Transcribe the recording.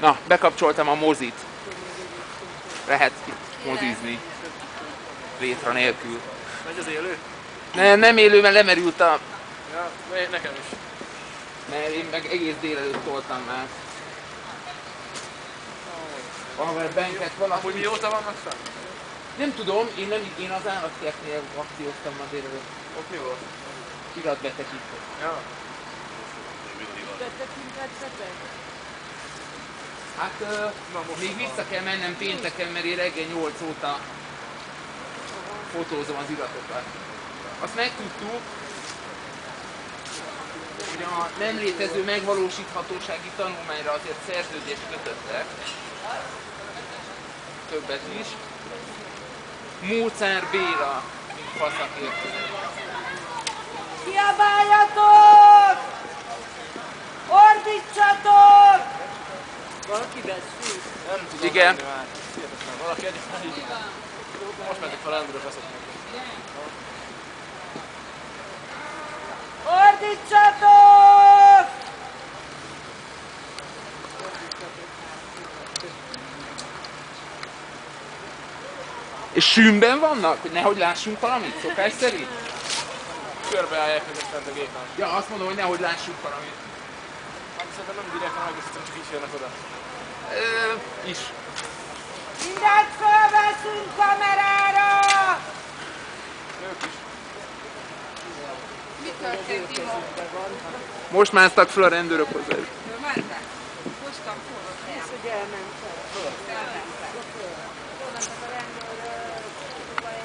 Na, bekapcsoltam a mozit. Lehet itt mozizni. Rétra nélkül. Megy az élő? Nem, nem élő, mert lemerült a... Ja, ne- nekem is. Mert én meg egész délelőtt toltam már. Valahol benket Hogy valaki... mióta vannak fenn? Nem tudom, én, nem, én az állatkertnél akcióztam ma délelőtt. Ott mi volt? Iratbetekítő. Ja. Hát ö, Na, most még vissza kell mennem pénteken, mert én reggel 8 óta fotózom az iratokat. Azt megtudtuk, hogy a nem létező megvalósíthatósági tanulmányra azért szerződést kötöttek. Többet is. Mócár Béla, mint faszakértő. Kiabáljatok! Valaki beszél. Nem tudom Igen. Hihetetlen. Valaki egyáltalán így. Most mentek fel rendőrök vezetnek. Ordítsatok! És sűnben vannak, hogy nehogy lássunk valamit, szokás szerint? Körbeállják fent a gépen. Ja, azt mondom, hogy nehogy lássunk valamit. Szerintem nem direkt, hanem egészítem, csak így jönnek oda. Ö, is. Mindent fölveszünk kamerára! Ők is. Mi történt, Timo? Most másztak fel a rendőrök hozzá. Mentek. Hoztam forró Ez, hogy elment el.